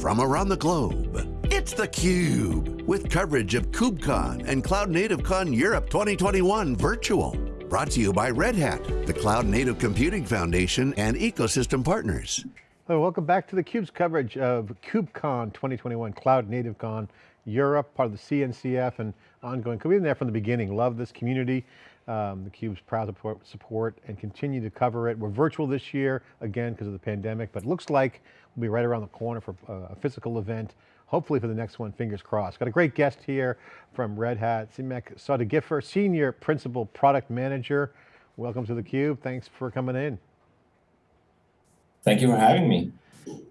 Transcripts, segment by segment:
from around the globe. It's theCUBE, with coverage of KubeCon and Cloud Native Con Europe 2021 virtual. Brought to you by Red Hat, the Cloud Native Computing Foundation and ecosystem partners. Hello, welcome back to theCUBE's coverage of KubeCon 2021, Cloud Native Con Europe, part of the CNCF and ongoing. We've been there from the beginning, love this community. Um, theCUBE's proud to support and continue to cover it. We're virtual this year, again, because of the pandemic, but looks like we'll be right around the corner for uh, a physical event. Hopefully for the next one, fingers crossed. Got a great guest here from Red Hat, Siamak Sadeghianfar, Senior Principal Product Manager. Welcome to theCUBE, thanks for coming in. Thank you for having me.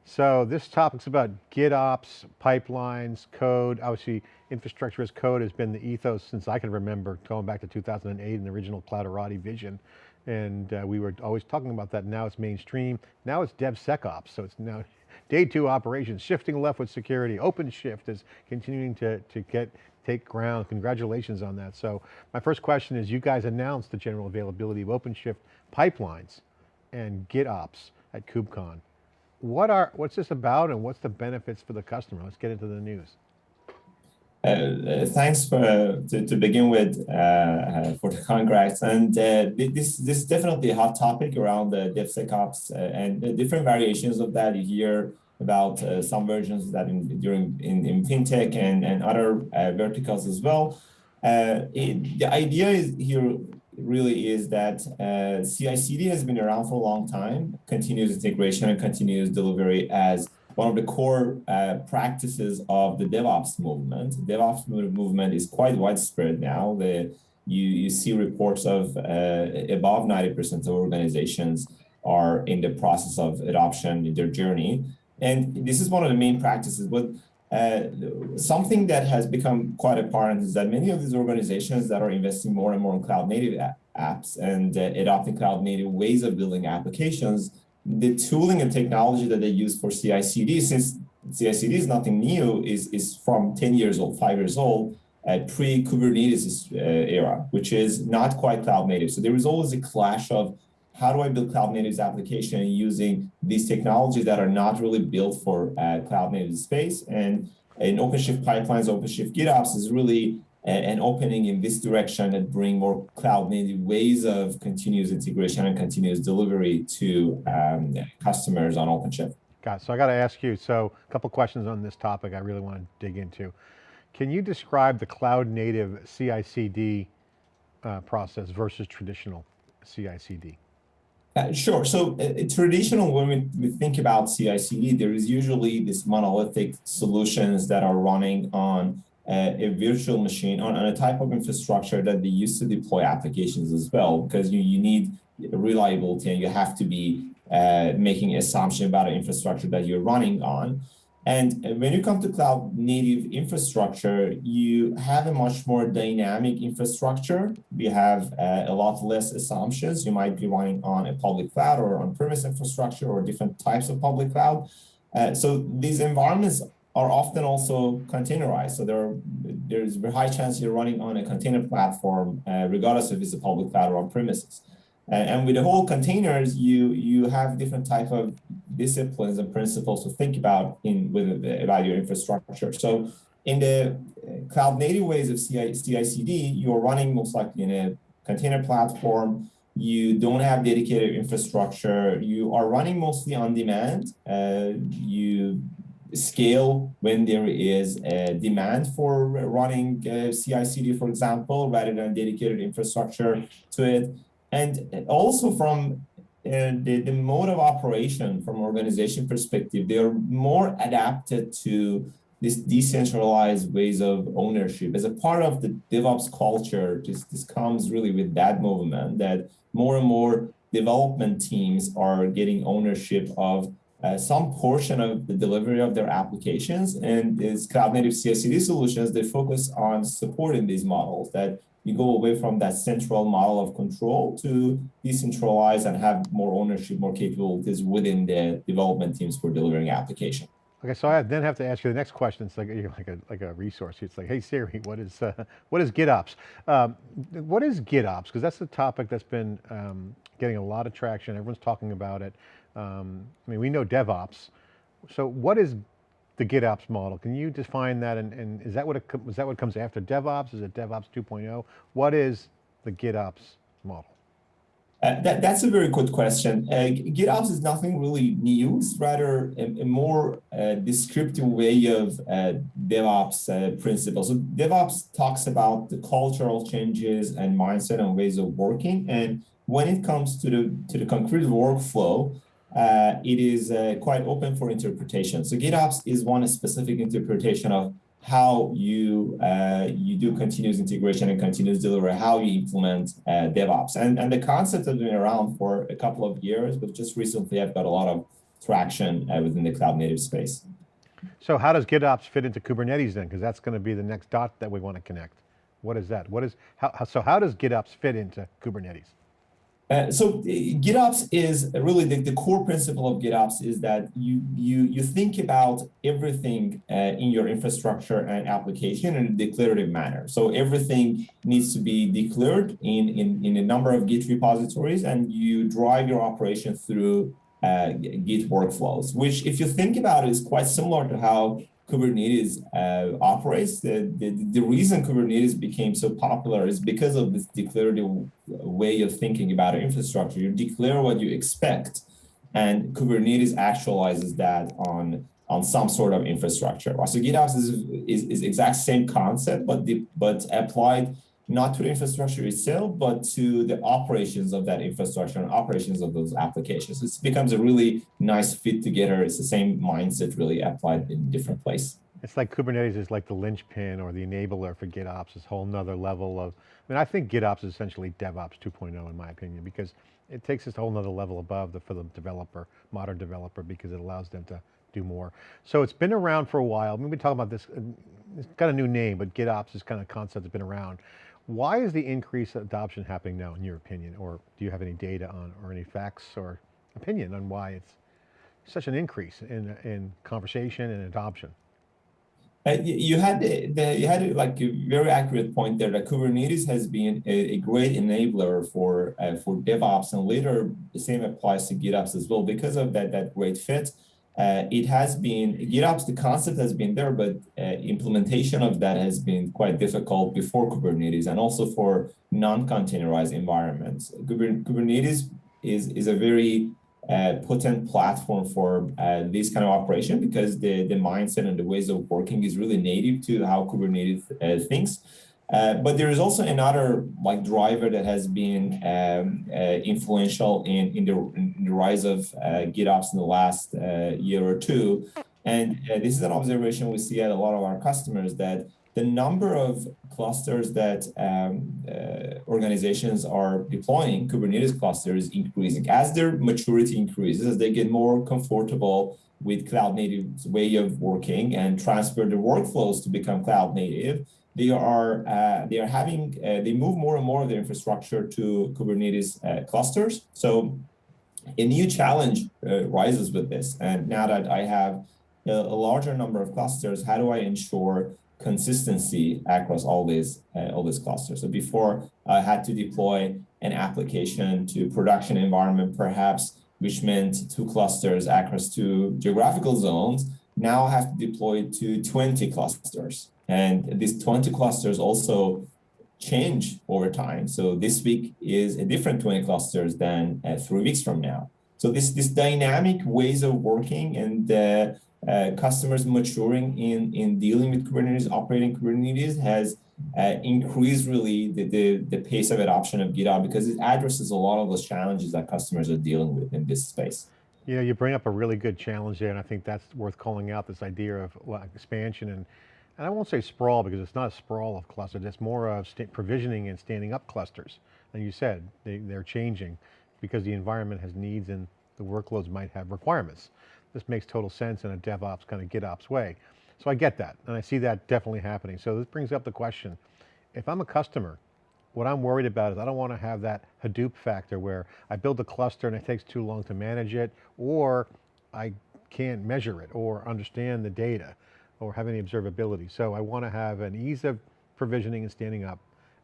So this topic's about GitOps, pipelines, code. Obviously, infrastructure as code has been the ethos since I can remember, going back to 2008 in the original Clouderati vision. And uh, we were always talking about that. Now it's mainstream. Now it's DevSecOps. So it's now day two operations, shifting left with security. OpenShift is continuing to, to get take ground. Congratulations on that. So my first question is, you guys announced the general availability of OpenShift pipelines and GitOps at KubeCon. What are, what's this about and what's the benefits for the customer? Let's get into the news. Uh, uh thanks for to, to, begin with uh, uh for the congrats and this this is definitely a hot topic around the DevSecOps and the different variations of that you hear about some versions that in during in, in fintech and and other verticals as well. It, the idea is here really is that CI/CD has been around for a long time, continuous integration and continuous delivery as one of the core uh, practices of the DevOps movement. DevOps movement is quite widespread now. The, you, you see reports of uh, above 90% of organizations are in the process of adoption in their journey. And this is one of the main practices. But uh, something that has become quite apparent is that many of these organizations that are investing more and more in cloud native apps and uh, adopting cloud native ways of building applications, the tooling and technology that they use for CI/CD, since CI/CD is nothing new, is is from 10 years old, five years old, at pre-Kubernetes uh, era, which is not quite cloud native. So there is always a clash of how do I build cloud native application using these technologies that are not really built for uh, cloud native space? And in OpenShift pipelines, OpenShift GitOps is really an opening in this direction that bring more cloud native ways of continuous integration and continuous delivery to um, customers on OpenShift. Got it. So I got to ask you, so a couple questions on this topic I really want to dig into. Can you describe the cloud native CI/CD uh, process versus traditional CI/CD? Uh, sure. So uh, traditional, when we, we think about CI/CD, there is usually this monolithic solutions that are running on uh, a virtual machine, on, on, a type of infrastructure that they use to deploy applications as well, because you, you need reliability and you have to be uh, making assumption about the infrastructure that you're running on. And when you come to cloud native infrastructure, you have a much more dynamic infrastructure. We have uh, a lot less assumptions. You might be running on a public cloud or on-premise infrastructure or different types of public cloud. Uh, so these environments are often also containerized. So there, there's a high chance you're running on a container platform, uh, regardless if it's a public cloud or on-premises. And with the whole containers, you you have different type of disciplines and principles to think about in with about your infrastructure. So in the uh, cloud native ways of CI, CI/CD, you're running most likely in a container platform. You don't have dedicated infrastructure. You are running mostly on demand. Uh, you scale when there is a demand for running uh, CI/CD, for example, rather than dedicated infrastructure to it. And also from uh, the, the mode of operation from organization perspective, they are more adapted to this decentralized ways of ownership. As a part of the DevOps culture, this, this comes really with that movement that more and more development teams are getting ownership of uh, some portion of the delivery of their applications and as cloud native CI/CD solutions, they focus on supporting these models that you go away from that central model of control to decentralize and have more ownership, more capabilities within the development teams for delivering application. Okay, so I then have to ask you the next question. It's like like a like a resource. It's like, hey Siri, what is uh, what is GitOps? Um, what is GitOps? Because that's a topic that's been um, getting a lot of traction. Everyone's talking about it. Um, I mean, we know DevOps. So what is the GitOps model. Can you define that and, and is that what it, is that what comes after DevOps? Is it DevOps 2.0? What is the GitOps model? Uh, that, that's a very good question. Uh, GitOps is nothing really new. It's rather a, a more uh, descriptive way of uh, DevOps uh, principles. So DevOps talks about the cultural changes and mindset and ways of working. And when it comes to the to the concrete workflow, uh, it is quite open for interpretation. So GitOps is one specific interpretation of how you uh, you do continuous integration and continuous delivery, how you implement uh, DevOps. And, and the concept has been around for a couple of years, but just recently I've got a lot of traction uh, within the cloud native space. So how does GitOps fit into Kubernetes then? Because that's going to be the next dot that we want to connect. What is that? What is, how, so how does GitOps fit into Kubernetes? Uh, so GitOps is really the, the core principle of GitOps is that you you you think about everything uh, in your infrastructure and application in a declarative manner. So everything needs to be declared in, in, in a number of Git repositories and you drive your operation through uh, Git workflows, which if you think about it is quite similar to how Kubernetes uh, operates. The, the, the reason Kubernetes became so popular is because of this declarative way of thinking about infrastructure. You declare what you expect, and Kubernetes actualizes that on on some sort of infrastructure. So GitOps is, is, is exact same concept, but the, but applied not to the infrastructure itself, but to the operations of that infrastructure and operations of those applications. It becomes a really nice fit together. It's the same mindset really applied in different place. It's like Kubernetes is like the linchpin or the enabler for GitOps, this whole nother level of, I mean, I think GitOps is essentially DevOps 2.0 in my opinion, because it takes this whole nother level above the, for the developer, modern developer, because it allows them to do more. So it's been around for a while. We've been talking about this, it's got a new name, but GitOps is kind of concept that's been around. Why is the increased adoption happening now, in your opinion? Or do you have any data on, or any facts or opinion on why it's such an increase in, in conversation and adoption? Uh, you had the, you had like a very accurate point there that Kubernetes has been a, a great enabler for uh, for DevOps, and later the same applies to GitOps as well because of that that great fit. Uh, it has been, GitOps, the concept has been there, but uh, implementation of that has been quite difficult before Kubernetes and also for non-containerized environments. Kubernetes is, is a very uh, potent platform for uh, this kind of operation because the, the mindset and the ways of working is really native to how Kubernetes uh, thinks. Uh, but there is also another like driver that has been um, uh, influential in, in the, in, the, rise of uh, GitOps in the last uh, year or two. And uh, this is an observation we see at a lot of our customers that the number of clusters that um, organizations are deploying, Kubernetes clusters, increasing. As their maturity increases, as they get more comfortable with cloud native way of working and transfer their workflows to become cloud native, they are uh, they are having uh, they move more and more of their infrastructure to Kubernetes uh, clusters. So a new challenge uh, rises with this. And now that I have a, a, larger number of clusters, how do I ensure consistency across all these uh, all these clusters? So before I had to deploy an application to production environment, perhaps which meant two clusters across two geographical zones. Now I have to deploy to 20 clusters. And these 20 clusters also change over time. So this week is a different 20 clusters than uh, three weeks from now. So this, this dynamic ways of working and uh, uh, customers maturing in, in dealing with Kubernetes, operating Kubernetes has uh, increased really the, the, the pace of adoption of GitOps because it addresses a lot of those challenges that customers are dealing with in this space. You know, you bring up a really good challenge there, and I think that's worth calling out this idea of expansion and and I won't say sprawl because it's not a sprawl of clusters, it's more of provisioning and standing up clusters. And you said they, they're changing because the environment has needs and the workloads might have requirements. This makes total sense in a DevOps kind of GitOps way. So I get that, and I see that definitely happening. So this brings up the question, if I'm a customer, what I'm worried about is I don't want to have that Hadoop factor where I build a cluster and it takes too long to manage it, or I can't measure it or understand the data or have any observability. So I want to have an ease of provisioning and standing up,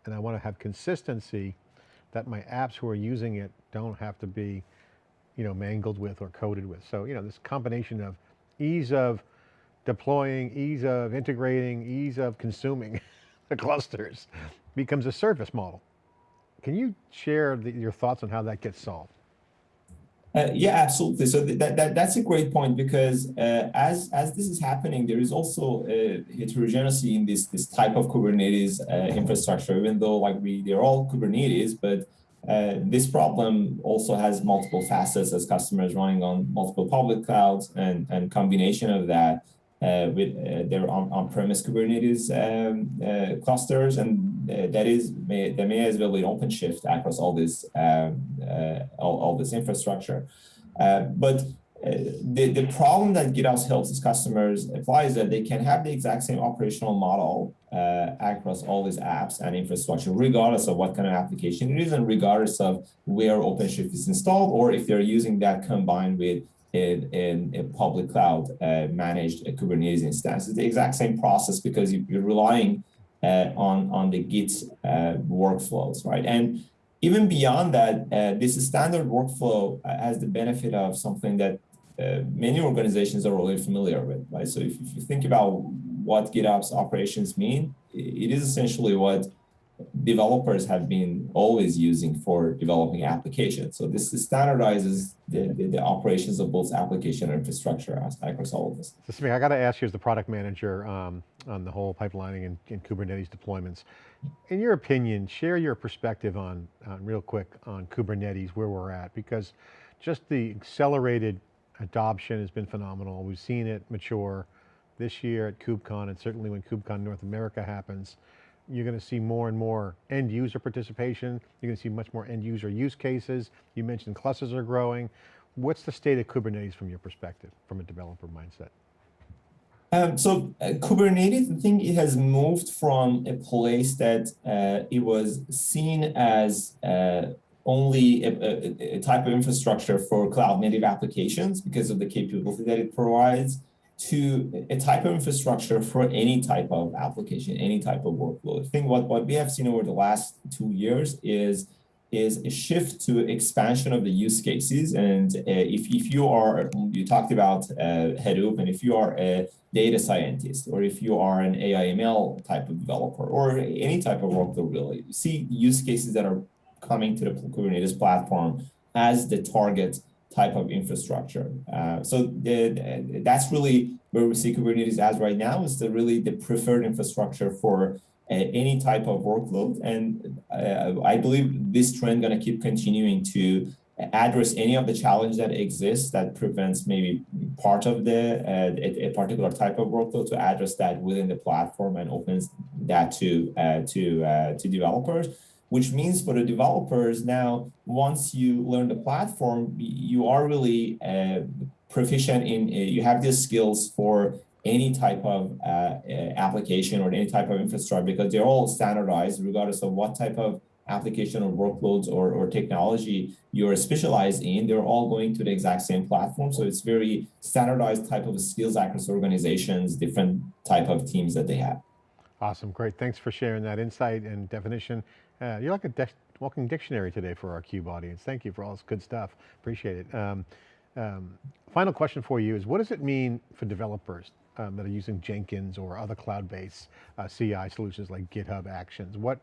and I want to have consistency that my apps who are using it don't have to be, you know, mangled with or coded with. So, you know, this combination of ease of deploying, ease of integrating, ease of consuming the clusters becomes a service model. Can you share the, your thoughts on how that gets solved? Uh, yeah, absolutely. So that, that that's a great point because uh, as as this is happening, there is also a heterogeneity in this this type of Kubernetes uh, infrastructure. Even though like we they're all Kubernetes, but uh, this problem also has multiple facets as customers running on multiple public clouds and and combination of that uh, with uh, their on, on-premise Kubernetes um, uh, clusters, and uh, that is may, may as well be OpenShift across all this um, uh, all, all this infrastructure. Uh, but the, the problem that GitOps helps its customers apply is that they can have the exact same operational model across all these apps and infrastructure, regardless of what kind of application it is, and regardless of where OpenShift is installed, or if they're using that combined with in, in a public cloud uh, managed uh, Kubernetes instance. It's the exact same process because you, are relying uh, on, on the Git uh, workflows, right? And even beyond that, uh, this standard workflow uh, has the benefit of something that many organizations are already familiar with, right? So if, if you think about what GitOps operations mean, it is essentially what developers have been always using for developing applications. So this standardizes the, the, the operations of both application and infrastructure all of. So Samir, I got to ask you as the product manager um, on the whole pipelining and, and, Kubernetes deployments. In your opinion, share your perspective on, on real quick on Kubernetes, where we're at, because just the accelerated adoption has been phenomenal. We've seen it mature this year at KubeCon and certainly when KubeCon North America happens you're going to see more and more end user participation. You're going to see much more end user use cases. You mentioned clusters are growing. What's the state of Kubernetes from your perspective, from a developer mindset? Um, so uh, Kubernetes, I think it has moved from a place that uh, it was seen as uh, only a, a, a, type of infrastructure for cloud native applications because of the capability that it provides to a type of infrastructure for any type of application, any type of workload. I think what, what we have seen over the last two years is, is a shift to expansion of the use cases. And uh, if, if you are, you talked about uh, Hadoop, and if you are a data scientist, or if you are an AI/ML type of developer, or any type of workload really, you see use cases that are coming to the Kubernetes platform as the target type of infrastructure. Uh, so the, that's really where we see Kubernetes as right now is the really the preferred infrastructure for uh, any type of workload. And uh, I believe this trend going to keep continuing to address any of the challenge that exists that prevents maybe part of the uh, a, a, particular type of workload to address that within the platform and opens that to uh, to uh, to developers which means for the developers now, once you learn the platform, you are really uh, proficient in, uh, you have the skills for any type of uh, uh, application or any type of infrastructure because they're all standardized regardless of what type of application or workloads or, or technology you're specialized in, they're all going to the exact same platform. So it's very standardized type of skills across organizations, different type of teams that they have. Awesome, great. Thanks for sharing that insight and definition. You're like a walking dictionary today for our CUBE audience. Thank you for all this good stuff. Appreciate it. Um, um, final question for you is what does it mean for developers um, that are using Jenkins or other cloud-based uh, CI solutions like GitHub Actions? What,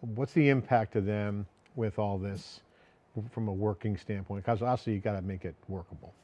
what's the impact to them with all this from a working standpoint? Because also you got to make it workable.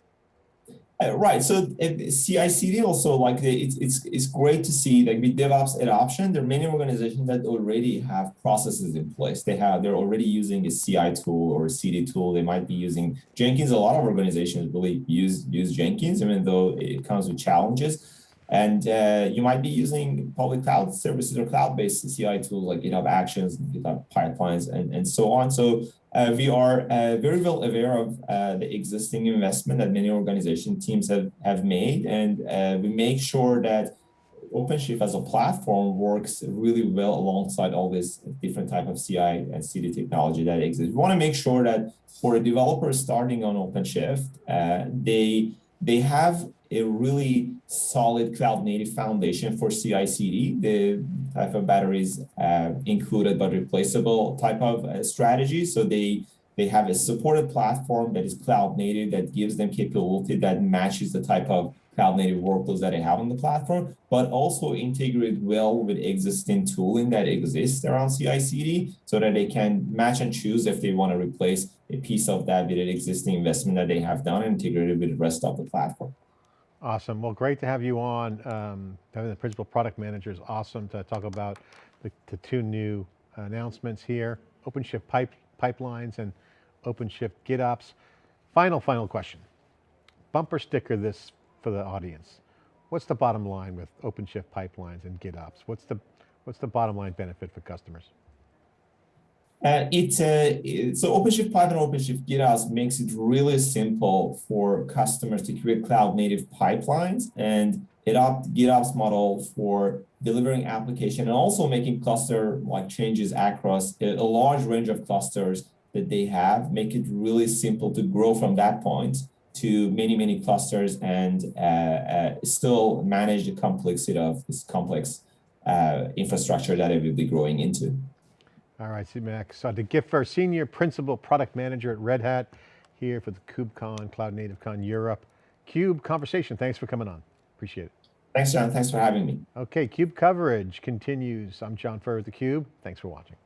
Uh, right. So uh, CI/CD also like it's it's it's great to see like with DevOps adoption. There are many organizations that already have processes in place. They have they're already using a CI tool or a CD tool. They might be using Jenkins. A lot of organizations really use use Jenkins, even though it comes with challenges. And uh, you might be using public cloud services or cloud-based CI tools like GitHub Actions, GitHub Pipelines, and, and so on. So uh, we are uh, very well aware of uh, the existing investment that many organization teams have, have made, and uh, we make sure that OpenShift as a platform works really well alongside all this different type of CI and CD technology that exists. We want to make sure that for a developer starting on OpenShift, uh, they they have a really solid cloud native foundation for CI CD. The type of batteries uh, included but replaceable type of uh, strategy. So they they have a supported platform that is cloud native that gives them capability that matches the type of cloud native workloads that they have on the platform, but also integrate well with existing tooling that exists around CI/CD so that they can match and choose if they want to replace a piece of that with an existing investment that they have done and integrate it with the rest of the platform. Awesome. Well, great to have you on. Um, having the principal product manager is awesome to talk about the, the two new announcements here, OpenShift pipe, pipelines and OpenShift GitOps. Final, final question. Bumper sticker this for the audience. What's the bottom line with OpenShift pipelines and GitOps? What's the, what's the bottom line benefit for customers? Uh, it's a it, so OpenShift Pipeline, OpenShift GitOps makes it really simple for customers to create cloud native pipelines and adopt GitOps model for delivering application and also making cluster like changes across a, a large range of clusters that they have. Make it really simple to grow from that point to many many clusters and uh, uh, still manage the complexity of this complex uh, infrastructure that it will be growing into. All right, Siamak. So to Giffer, Senior Principal Product Manager at Red Hat, here for the KubeCon, Cloud Native Con Europe. CUBE conversation, thanks for coming on. Appreciate it. Thanks, John. Thanks for having me. Okay, CUBE coverage continues. I'm John Furrier with theCUBE. Thanks for watching.